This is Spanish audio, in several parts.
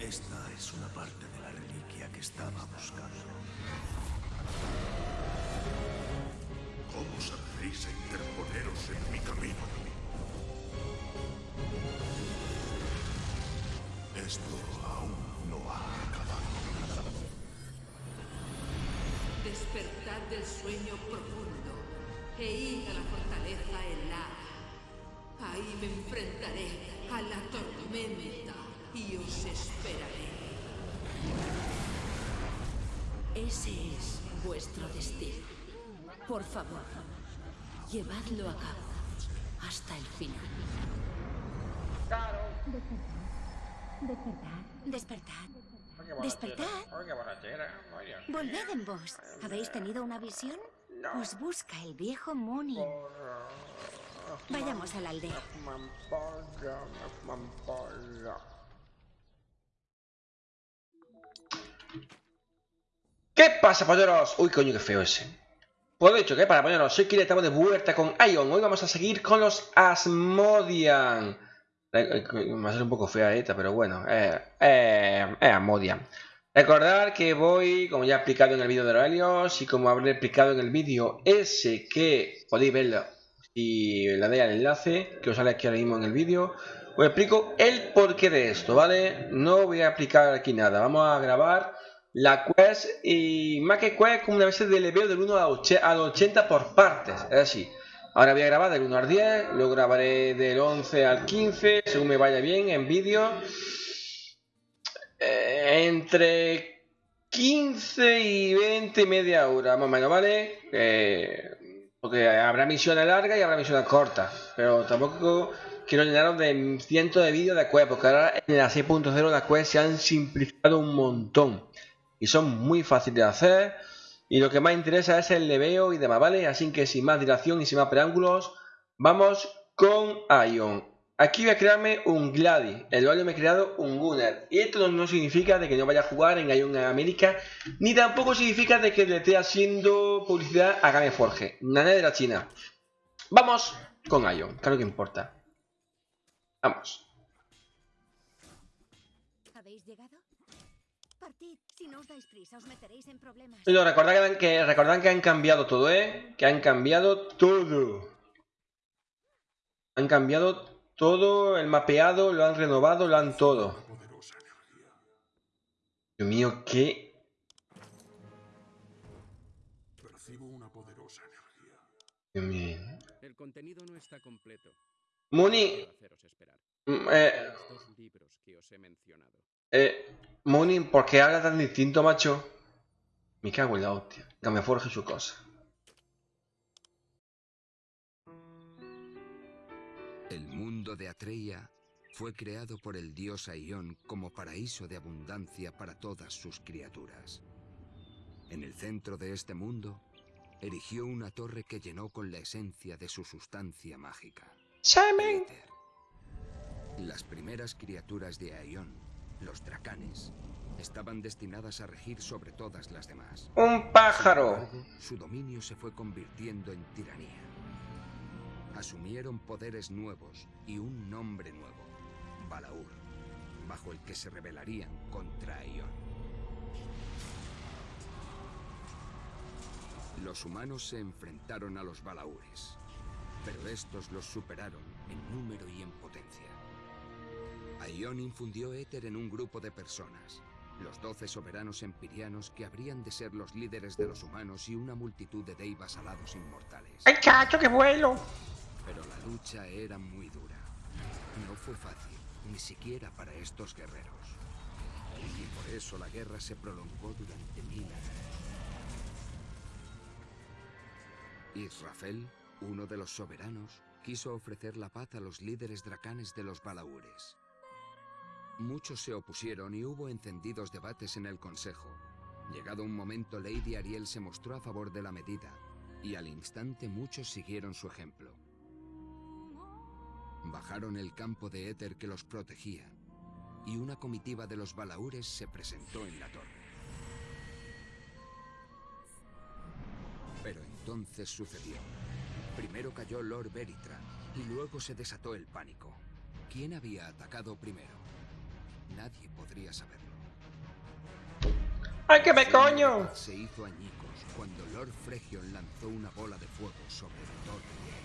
Esta es una parte de la reliquia que estaba buscando. ¿Cómo os atrevéis a interponeros en mi camino? Esto aún no ha acabado. Despertad del sueño profundo e id a la fortaleza helada. Ahí me enfrentaré a la tormenta y os esperaré. Ese es vuestro destino. Por favor, llevadlo a cabo hasta el final. Despertad, despertad. Despertad. Borrachera. Oye. Volved en vos. ¿Habéis tenido una visión? Os busca el viejo Muni. Vayamos a la aldea. ¿Qué pasa, polleros? Uy, coño, qué feo ese. Pues de hecho, ¿qué pasa, polleros? Soy Kira, estamos de vuelta con Ion. Hoy vamos a seguir con los Asmodian. Eh, eh, Va a ser un poco fea esta, pero bueno. Eh, eh, es Asmodian. Recordar que voy, como ya he explicado en el vídeo de Aurelios y como habré explicado en el vídeo ese que podéis verlo y le dais al enlace que os sale aquí ahora mismo en el vídeo, os explico el porqué de esto, ¿vale? No voy a explicar aquí nada, vamos a grabar la quest y más que quest como una vez de leveo del 1 al 80 por partes, es así. Ahora voy a grabar del 1 al 10, luego grabaré del 11 al 15, según me vaya bien en vídeo. Eh, entre 15 y 20 media hora, más o menos, ¿vale? Eh, porque habrá misiones largas y habrá misiones cortas. Pero tampoco quiero llenaros de cientos de vídeos de quest, porque ahora en la 6.0 las quests se han simplificado un montón. Y son muy fáciles de hacer. Y lo que más interesa es el leveo y demás, ¿vale? Así que sin más dilación y sin más preámbulos, vamos con Ion. Aquí voy a crearme un Gladi, el cual me he creado un Gunner. Y esto no, significa de que no vaya a jugar en Ion América, ni tampoco significa de que le esté haciendo publicidad a Game Forge, nada de la China. Vamos con Ion, claro que importa. Vamos. ¿Habéis llegado? Si no os dais prisa, os meteréis en problemas. No, recordad que, han- que, recordad que han cambiado todo, ¿eh? Que han cambiado todo. Han cambiado todo, el mapeado, lo han renovado, lo han todo. Dios mío, qué... Percibo una poderosa energía. Dios mío. El contenido no está completo. Muni, mm, eh, Los dos libros que os he mencionado. Eh, Muni, ¿por qué habla tan distinto, macho? Me cago en la hostia. Que me forje su cosa. El mundo de Atreia fue creado por el dios Aion como paraíso de abundancia para todas sus criaturas. En el centro de este mundo, erigió una torre que llenó con la esencia de su sustancia mágica. Éter. Las primeras criaturas de Aion, los dracanes, estaban destinadas a regir sobre todas las demás. ¡Un pájaro! su dominio se fue convirtiendo en tiranía. Asumieron poderes nuevos y un nombre nuevo, Balaur, bajo el que se rebelarían contra Aion. Los humanos se enfrentaron a los Balaures, pero estos los superaron en número y en potencia. Aion infundió éter en un grupo de personas, los doce soberanos empirianos que habrían de ser los líderes de los humanos y una multitud de deivas alados inmortales. ¡Ay, chacho, qué vuelo! Pero la lucha era muy dura. No fue fácil, ni siquiera para estos guerreros. Y por eso la guerra se prolongó durante mil años. Israfel, uno de los soberanos, quiso ofrecer la paz a los líderes dracanes de los Balaures. Muchos se opusieron y hubo encendidos debates en el Consejo. Llegado un momento, Lady Ariel se mostró a favor de la medida, y al instante muchos siguieron su ejemplo. Bajaron el campo de éter que los protegía, y una comitiva de los Balaures se presentó en la torre. Pero entonces sucedió. Primero cayó Lord Veritra, y luego se desató el pánico. ¿Quién había atacado primero? Nadie podría saberlo. ¡Ay, que me coño! Se hizo añicos cuando Lord Fregion lanzó una bola de fuego sobre la torre de.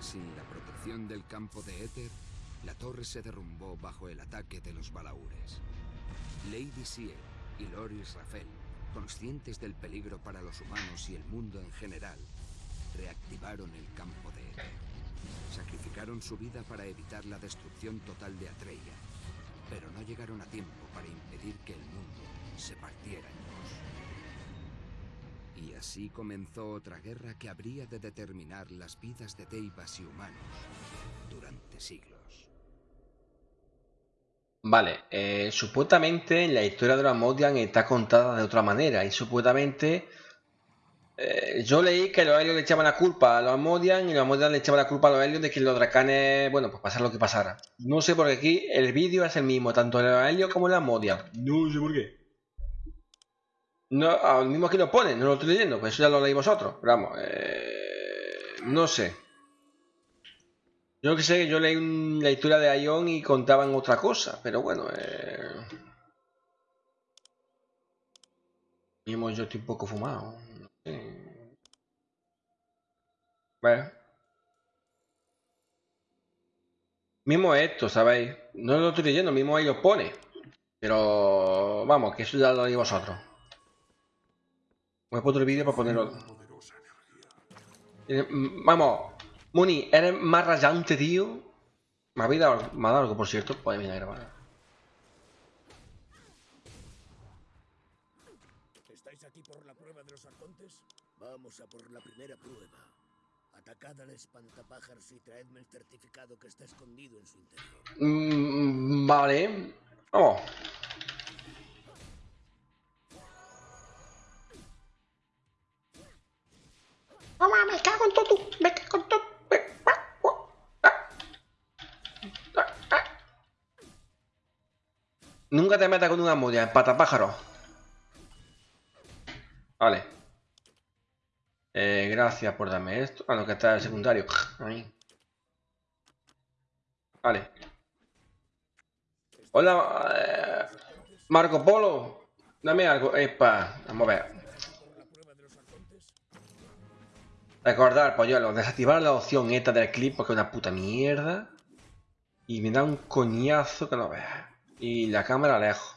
Sin la protección del campo de éter, la torre se derrumbó bajo el ataque de los balaúres. Lady Sieg y Lord Israfel, conscientes del peligro para los humanos y el mundo en general, reactivaron el campo de éter. Sacrificaron su vida para evitar la destrucción total de Atreya, pero no llegaron a tiempo para impedir que el mundo se partiera en dos. Y así comenzó otra guerra que habría de determinar las vidas de Deivas y humanos durante siglos. Vale, eh, supuestamente la historia de los Modian está contada de otra manera y supuestamente eh, yo leí que los Helios le echaban la culpa a los Modian y los Modian le echaban la culpa a los Helios de que los dracanes, bueno, pues pasara lo que pasara. No sé por qué aquí el vídeo es el mismo, tanto los Helios como los Modian. No sé por qué. No, al mismo aquí lo pone, no lo estoy leyendo, pues eso ya lo leí vosotros. Pero vamos, eh, no sé. Yo que sé, yo leí un- la historia de Ion y contaban otra cosa, pero bueno, eh... Mismo yo estoy un poco fumado. Bueno. Mismo esto, ¿sabéis? No lo estoy leyendo, mismo ahí lo pone. Pero vamos, que eso ya lo leí vosotros. Voy a poner otro vídeo para ponerlo. Eh, Vamos, Muni, eres más rayante, tío. Me ha dado, me ha dado algo, por cierto. Pues mira, grabar. Vamos a por la primera prueba. Atacad al espantapájaros y traedme el certificado que está escondido en su interior. Mm, vale. Vamos. Mamá, me cago en todo. Me cago en todo. Me- ah, ah, ah, ah. Nunca te metas con una mudia, patapájaro. Vale. Eh, gracias por darme esto. Ah, no, que está el secundario. Ahí. Vale. Hola, eh, Marco Polo. Dame algo. Epa, vamos a ver. Recordar, polluelo, desactivar la opción esta del clip porque es una puta mierda. Y me da un coñazo que no veas. Y la cámara lejos.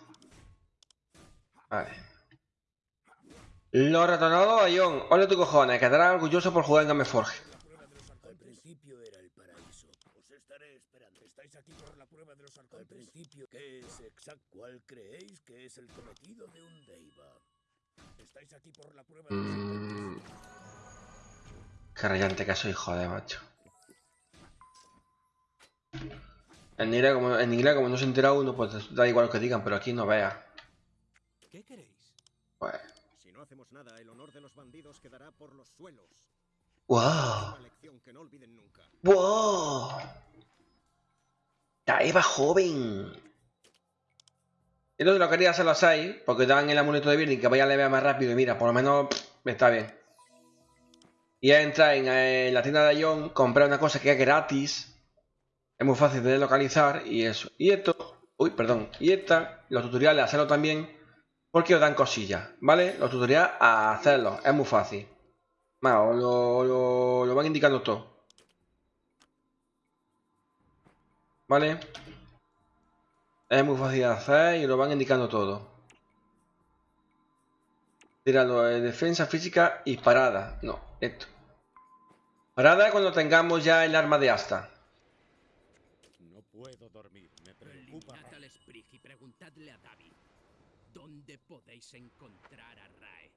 Vale. Lo retornado a Ion. Ole tu cojones, quedarás orgulloso por jugar en Gameforge. Al principio era el paraíso. Os estaré esperando. ¿Estáis aquí por la prueba de los arcontes? Al principio, ¿qué es exacto? ¿Cuál creéis que es el cometido de un Deiva? ¿Estáis aquí por la prueba de los Mm. Qué rayante que soy, joder, macho. En inglés, como, en inglés, como no se entera uno, pues da igual lo que digan, pero aquí no vea. ¿Qué queréis? Pues. Hacemos nada, el honor de los bandidos quedará por los suelos. ¡Wow! Una lección que no olviden nunca. ¡Wow! La Eva joven. Entonces lo quería hacer los 6, porque dan el amuleto de Birning que vaya a levear más rápido y mira, por lo menos pff, está bien. Y es entrar en, en la tienda de Ion, comprar una cosa que es gratis. Es muy fácil de localizar y eso. Y esto, uy, perdón. Y esta, los tutoriales, hacerlo también, porque os dan cosillas, ¿vale? Los tutoriales a hacerlos, es muy fácil. Os lo, lo, lo van indicando todo. ¿Vale? Es muy fácil de hacer y lo van indicando todo. Tíralo de defensa física y parada. No, esto. Parada cuando tengamos ya el arma de asta. No puedo dormir, me preocupa. Eliminad al Sprig y preguntadle a David. ¿Dónde podéis encontrar a Rae?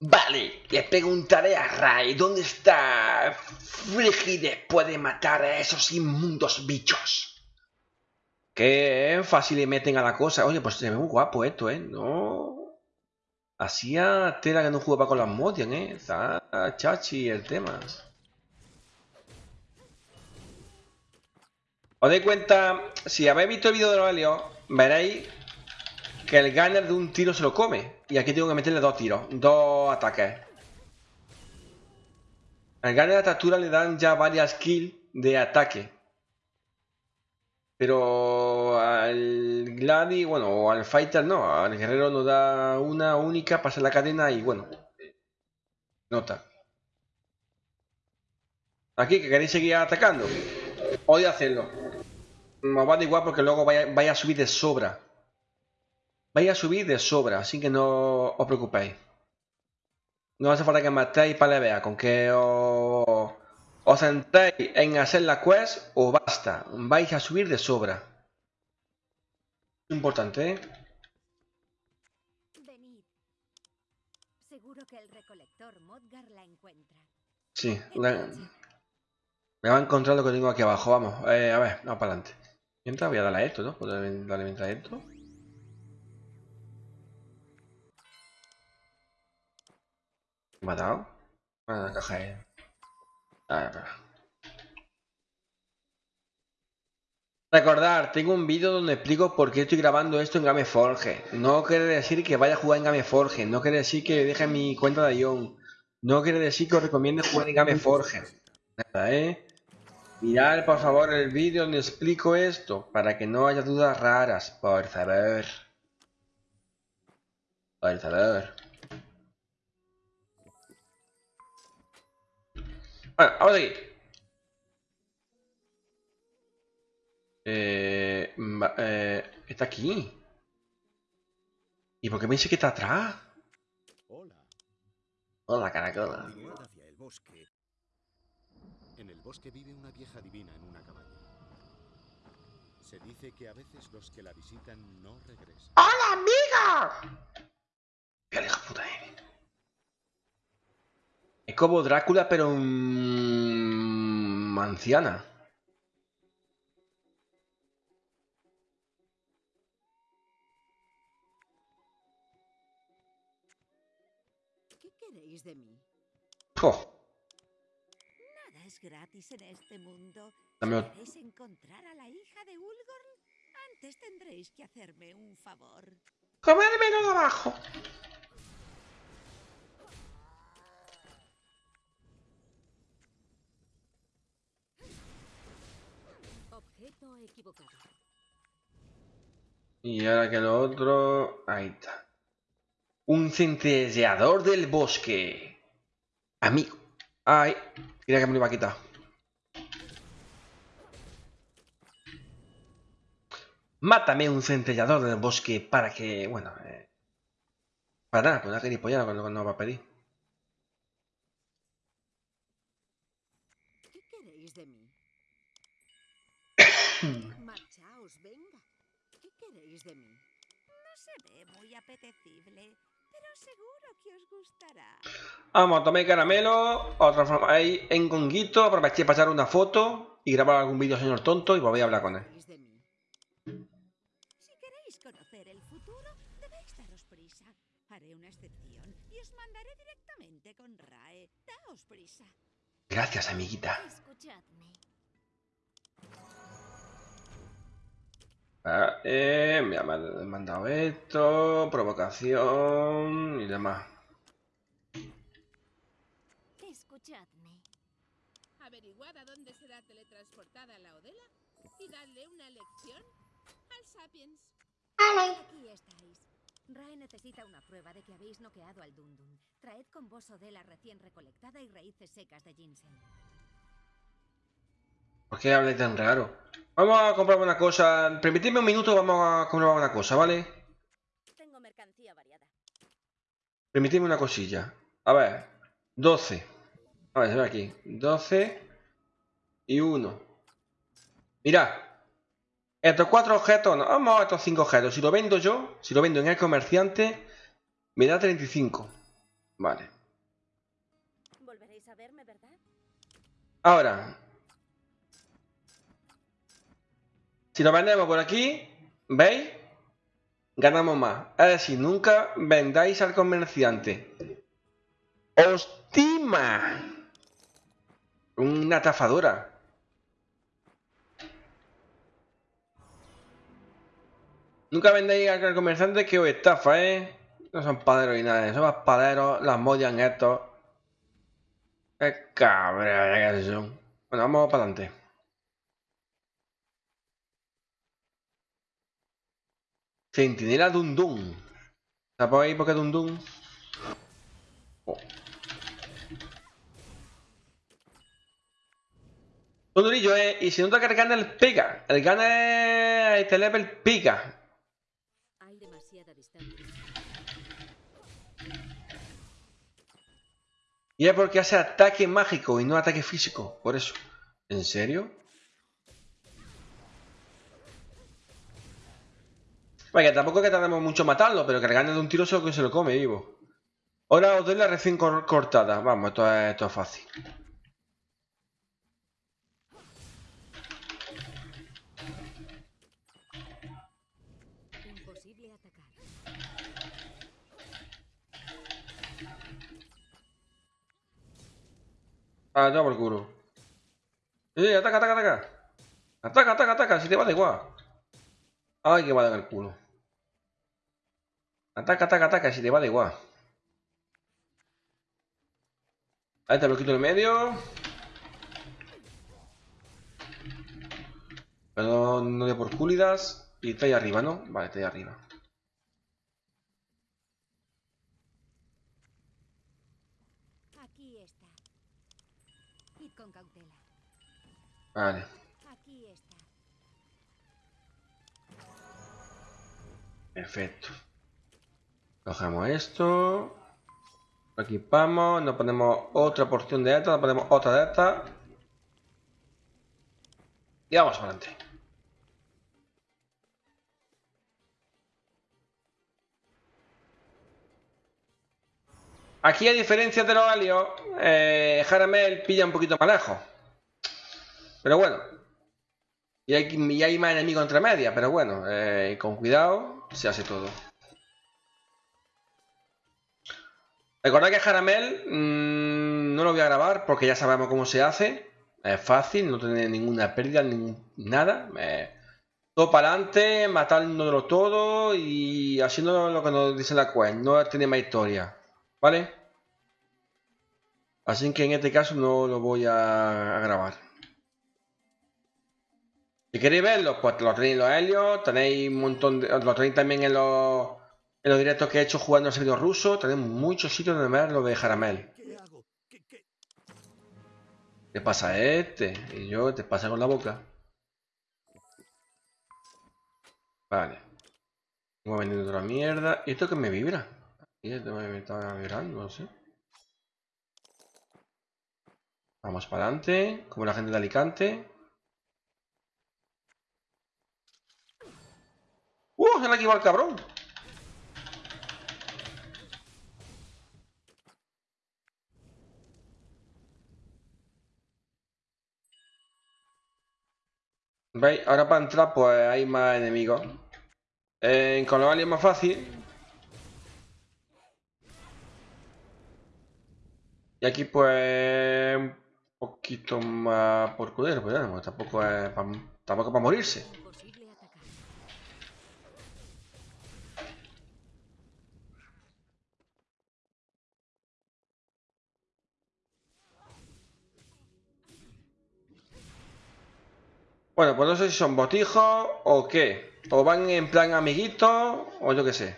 Vale, le preguntaré a Rai dónde está Frigi después de matar a esos inmundos bichos. Qué fácil le meten a la cosa. Oye, pues se ve muy guapo esto, ¿eh? No... Hacía tela que no jugaba con las Modian, ¿eh? Está chachi el tema. Os dais cuenta, si habéis visto el vídeo de los Helios, veréis que el gunner de un tiro se lo come. Y aquí tengo que meterle dos tiros, dos ataques. Al gunner de captura le dan ya varias kills de ataque. Pero al Gladi, bueno, o al Fighter no, al guerrero nos da una única, pasa la cadena y bueno, nota. Aquí, que queréis seguir atacando. Podéis hacerlo. Nos va de igual porque luego vaya, vaya a subir de sobra. Vaya a subir de sobra, así que no os preocupéis. No hace falta que matéis para vea, con que os, os centréis en hacer la quest o basta. Vais a subir de sobra. Importante, ¿eh? Venid. Seguro que el recolector Modgar la encuentra. Sí, la- me va a encontrar lo que tengo aquí abajo. Vamos, eh, a ver, vamos para adelante. Mientras voy a darle a esto, ¿no? ¿Puedo darle mientras a esto? ¿Me caja. Recordar, tengo un vídeo donde explico por qué estoy grabando esto en Gameforge. No quiere decir que vaya a jugar en Gameforge, no quiere decir que deje mi cuenta de Ion. No quiere decir que os recomiende jugar en Gameforge. Nada, ¿eh? Mirad por favor el vídeo donde explico esto, para que no haya dudas raras, por favor. Por favor. Bueno, vamos aquí. Eh, va- eh, está aquí. ¿Y por qué me dice que está atrás? Hola. Hola, caracola. Hacia el bosque. En el bosque vive una vieja divina en una cabaña. Se dice que a veces los que la visitan no regresan. ¡Hola, amiga! La hija puta, eh. Es como Drácula, pero mm, anciana. ¿Qué queréis de mí? Jo, Nada es gratis en este mundo. Queréis encontrar a la hija de Ulgorn, antes tendréis que hacerme un favor. comérmelo de abajo. Y ahora que lo otro... Ahí está. Un centelleador del bosque. Amigo. Ay, mira que me lo iba a quitar. Mátame un centellador del bosque para que... Bueno, eh, para nada, pues una gilipollada cuando no va a pedir. ¿Qué queréis de mí? Marchaos, venga. ¿Qué queréis de mí? No se ve muy apetecible, pero seguro que os gustará. Vamos, tomé caramelo, otra forma ahí en conguito, aproveché para echar una foto y grabar algún vídeo señor tonto y volví a hablar con él. Si queréis conocer el futuro, debéis daros prisa. Haré una excepción y os mandaré directamente con Rae. Daos prisa. Gracias, amiguita. Escuchadme. Ah, eh, me ha mand- mandado esto, provocación y demás. Escuchadme. Averiguad a dónde será teletransportada la Odela y dadle una lección al Sapiens. Aquí estáis. Rae necesita una prueba de que habéis noqueado al Dundun. Traed con vos Odela recién recolectada y raíces secas de ginseng. ¿Por qué habláis tan raro? Vamos a comprar una cosa. Permitidme un minuto, vamos a comprar una cosa, ¿vale? Tengo mercancía variada. Permitidme una cosilla. A ver, 12. A ver, se ve aquí. 12 y 1. Mirad. Estos cuatro objetos, no, vamos a estos cinco objetos. Si lo vendo yo, si lo vendo en el comerciante, me da 35. Vale. Volveréis a verme, ¿verdad? Ahora, si lo vendemos por aquí, ¿veis? Ganamos más. Es decir, nunca vendáis al comerciante. ¡Hostima! Una estafadora. Nunca vendéis al comerciante que os estafa, ¿eh? No son paderos ni nada, son más paderos, las modian estos. Qué cabrón que. Bueno, vamos para adelante. Centinela Dundun. ¿Sabes ahí por qué Dundun? Oh. Un durillo, eh. Y si nota que el Gunner pica. El Gunner este level pica. Hay demasiada distancia. Y es porque hace ataque mágico y no ataque físico. Por eso. ¿En serio? Vaya, tampoco es que tardemos mucho en matarlo, pero que le gane de un tiro solo que se lo come vivo. Ahora os doy la recién cor- cortada. Vamos, esto es, esto es fácil. Ah, ya por el culo. Eh, ataca, ataca, ataca. Ataca, ataca, ataca, si te va da igual. Ay, que va a dar el culo. Ataca, ataca, ataca, si te va da igual. Ahí te lo quito en el medio. Pero no de por cúlidas. Y está ahí arriba, ¿no? Vale, está ahí arriba. Aquí está. Id con cautela. Vale. Aquí está. Perfecto. Cogemos esto. Lo equipamos. Nos ponemos otra porción de esta. Nos ponemos otra de. Y vamos adelante. Aquí, a diferencia de los alios, eh, Jaramel pilla un poquito más lejos. Pero bueno. Y hay, y hay más enemigos entre medias, pero bueno, eh, con cuidado se hace todo. Recordad que Jaramel mmm, no lo voy a grabar porque ya sabemos cómo se hace. Es fácil, no tiene ninguna pérdida, ningún, nada. Eh, todo para adelante, matándolo todo y haciendo lo que nos dice la quest. No tiene más historia. ¿Vale? Así que en este caso no lo voy a, a grabar. Si queréis verlo, pues lo tenéis en los helios, tenéis un montón de. Lo tenéis también en los, en los directos que he hecho jugando al servidor ruso. Tenéis muchos sitios donde ver lo de Jaramel. ¿Qué pasa este? Y yo te pasa con la boca. Vale. Vamos vendiendo otra mierda. ¿Y esto que me vibra? ¿Y esto me está vibrando? No sé. Vamos para adelante. Como la gente de Alicante. ¡Uh! Se le ha el cabrón. ¿Veis? Ahora para entrar pues hay más enemigos. Eh, con los aliens es más fácil. Y aquí pues un poquito más por cudero, pero bueno, tampoco es para, tampoco para morirse. Bueno, pues no sé si son botijos o qué. O van en plan amiguitos o yo qué sé.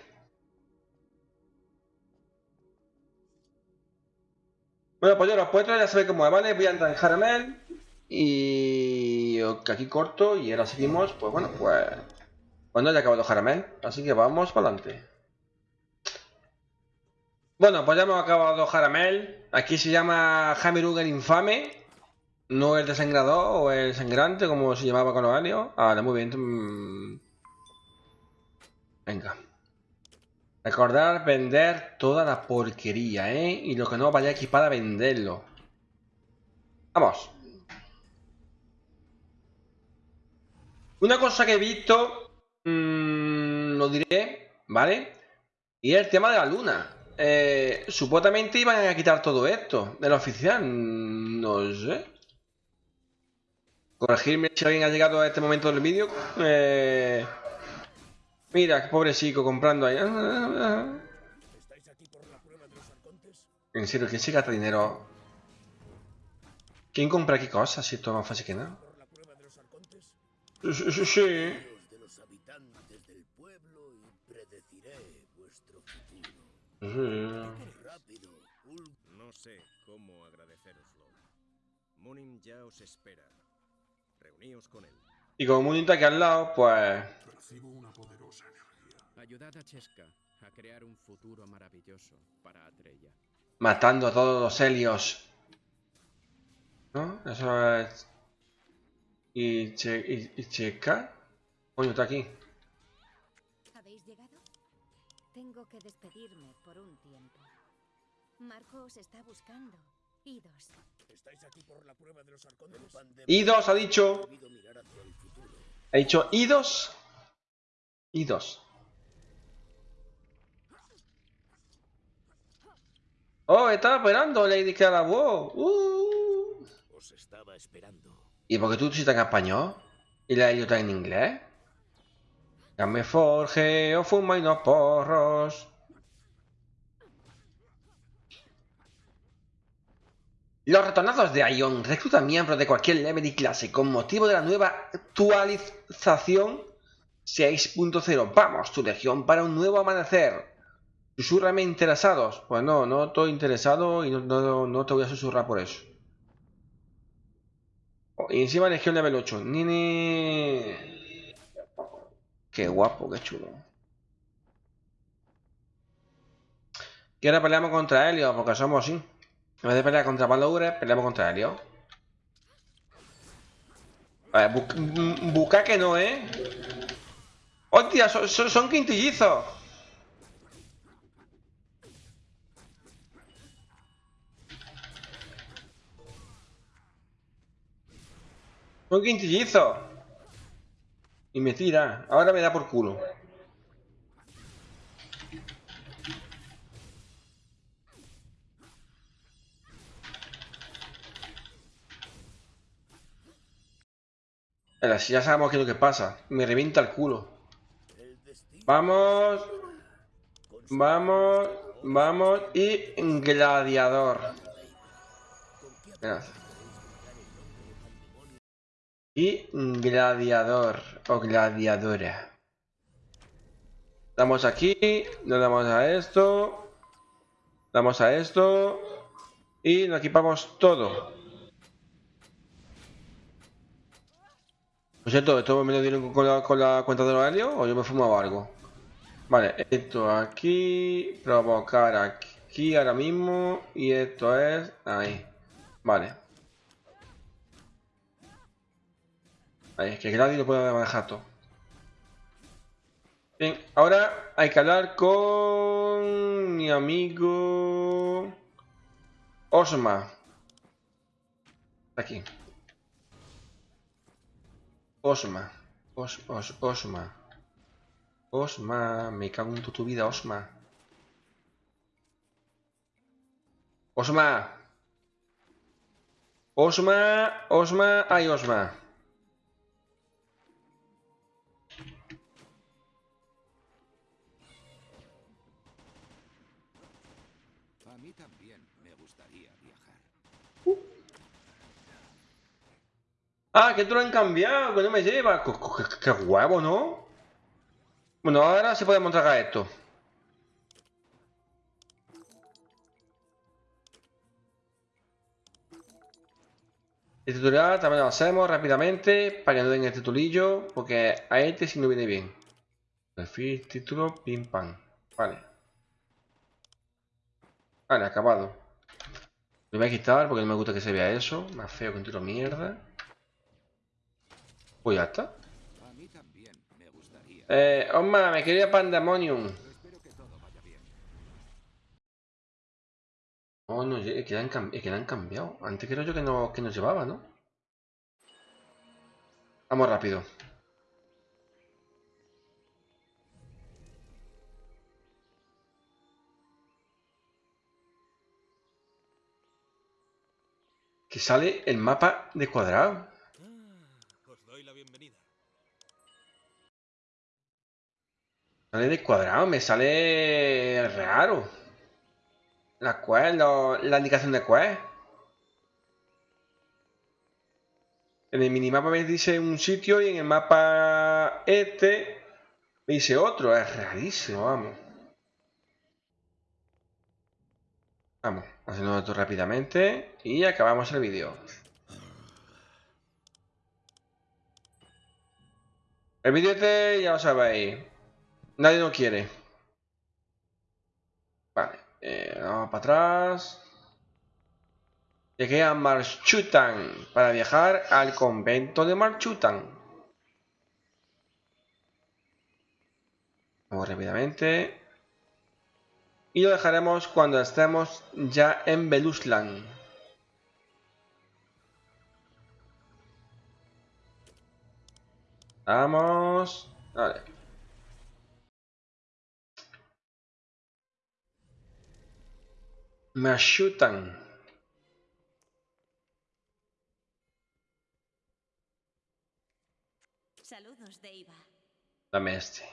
Bueno, pues yo los puestos ya sabéis cómo es, ¿vale? Voy a entrar en Jaramel. Y aquí corto y ahora seguimos, pues bueno, pues... Bueno, ya ha acabado Jaramel, así que vamos para adelante. Bueno, pues ya hemos acabado Jaramel. Aquí se llama Jamerug el Infame. No el desangrador o el sangrante, como se llamaba con los alios. Ahora, muy bien. Mm. Venga. Recordar vender toda la porquería, ¿eh? Y lo que no vaya equipada, venderlo. Vamos. Una cosa que he visto, mmm, lo diré, ¿vale? Y es el tema de la luna. Eh, supuestamente iban a quitar todo esto de la oficial. No sé. Corregirme si alguien ha llegado a este momento del vídeo. Eh, mira, qué pobrecito comprando ahí. ¿Estáis aquí por la prueba de los arcontes? En serio, ¿quién se gasta dinero? ¿Quién compra qué cosas? Si esto es más fácil que nada. ¿Por la prueba de los arcontes? Sí, sí, sí. No sé cómo agradeceroslo. Munin ya os espera. Y como Munin está aquí al lado, pues... Percibo una poderosa energía. Ayudad a Cheska a crear un futuro maravilloso para Atreya. Matando a todos los helios. ¿No? Eso es... ¿Y, che... y, y Checa? Coño, está aquí. ¿Habéis llegado? Tengo que despedirme por un tiempo. Marco os está buscando. Idos. Estáis aquí por la prueba de los arcones. Idos ha dicho... Ha dicho idos. Idos. Oh, estaba esperando Lady Carabó. Uh. Os estaba esperando. ¿Y por qué tú estás en español? ¿Y la está en inglés? Ya me forje o fuma y no porros. Los retornados de Ion reclutan miembros de cualquier level y clase con motivo de la nueva actualización 6.0. Vamos, tu legión para un nuevo amanecer. Susurrame interesados. Pues no, no estoy interesado y no, no- te voy a susurrar por eso. Oh, y encima legión level 8. Nini. Qué guapo, qué chulo. Y ahora peleamos contra Helio, porque somos así. En vez de pelear contra Balaure, peleamos contra Helio. Vale, bu mm, bucaque no, ¿eh? ¡Hostia! Son, son quintillizos. Son quintillizos. Y me tira. Ahora me da por culo. Si ya sabemos qué es lo que pasa. Me revienta el culo. Vamos. Vamos. Vamos. Y gladiador. Y gladiador o gladiadora. Damos aquí, le damos a esto, damos a esto y nos equipamos todo. Por cierto, ¿esto me lo dieron con la, cuenta de horario o yo me he fumado algo? Vale, esto aquí, provocar aquí ahora mismo y esto es ahí. Vale. Ahí, es que Gladi lo puede manejar todo. Bien, ahora hay que hablar con mi amigo Osma. Aquí. Osma. Os, os, Osma. Osma. Me cago en tu, tu vida, Osma. Osma. Osma. Osma. Ay, Osma. A mí también me gustaría viajar. Ah, que tú lo han cambiado, que no me lleva. Co- Qué, qué huevo, ¿no? Bueno, ahora sí podemos tragar esto. El tutorial también lo hacemos rápidamente para que no den el titulillo, porque a este sí no viene bien. Perfil, título, pim pam. Vale. Vale, acabado. Lo voy a quitar porque no me gusta que se vea eso. Más feo que un tiro mierda. Pues ya está. Eh, Osma, me quería Pandemonium. Oh, no, es que la han, es que la han cambiado. Antes creo yo que nos llevaba, ¿no? Vamos rápido. Que sale el mapa de cuadrado. Sale de cuadrado, me sale raro. La lo- la indicación de quest. En el minimapa me dice un sitio y en el mapa este me dice otro. Es rarísimo, vamos. Vamos, haciendo esto rápidamente y acabamos el vídeo. El vídeo este ya lo sabéis. Nadie lo quiere. Vale, eh, vamos para atrás. Llegué a Marchutan para viajar al convento de Marchutan. Vamos rápidamente. Y lo dejaremos cuando estemos ya en Beluslan. Vamos. Vale. Marchutan. Saludos, Deiva. Dame este.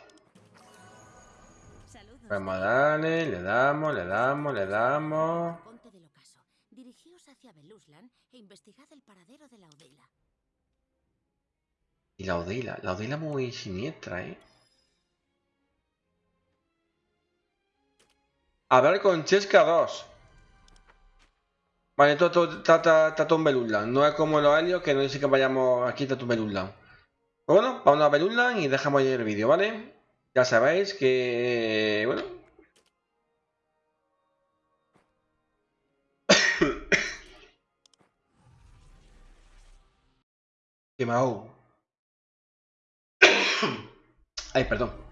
Saludos. Vamos a darle, le damos, le damos, le damos. Ponte del ocaso. Dirigíos hacia Beluslan e investigad el paradero de la Odela. Y la Odila, la Odila muy siniestra, ¿eh? Hablar con Chesca 2. Vale, todo, está, todo en. No es como los helios que no dice que vayamos aquí, en Beluslan. Pues bueno, vamos a Beluslan y dejamos ahí el vídeo, ¿vale? Ya sabéis que... Bueno. Que me ahogo. Ay, perdón.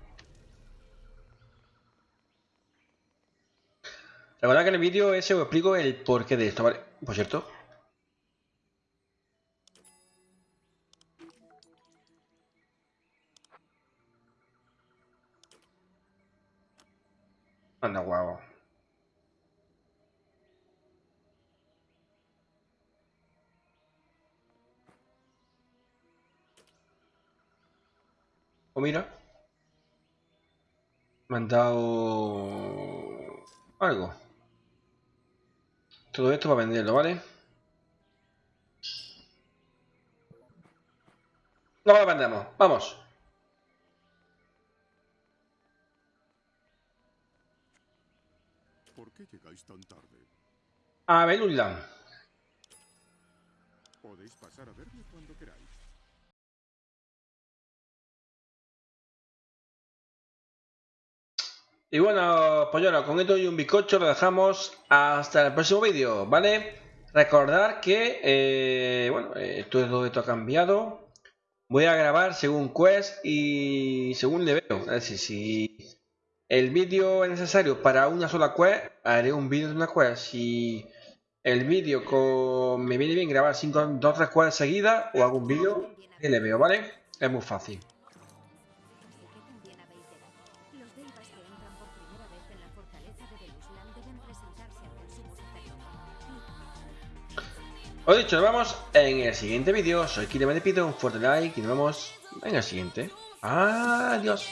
Recuerda que en el vídeo ese os explico el porqué de esto, ¿vale? Por cierto. Anda, guau. O mira. Me han dado algo. Todo esto para venderlo, ¿vale? No lo vendemos, vamos. ¿Por qué llegáis tan tarde? A Belulan. Podéis pasar a verme cuando queráis. Y bueno, pues bueno, con esto y un bizcocho lo dejamos hasta el próximo vídeo, ¿vale? Recordar que, eh, bueno, eh, todo esto ha cambiado. Voy a grabar según Quest y según le veo. Es decir, si el vídeo es necesario para una sola Quest, haré un vídeo de una Quest. Si el vídeo me viene bien grabar cinco, dos tres Quests seguidas, o hago un vídeo le veo, ¿vale? Es muy fácil. Os dicho, nos vemos en el siguiente vídeo. Soy Kire, me despido, un fuerte like y nos vemos en el siguiente. Adiós.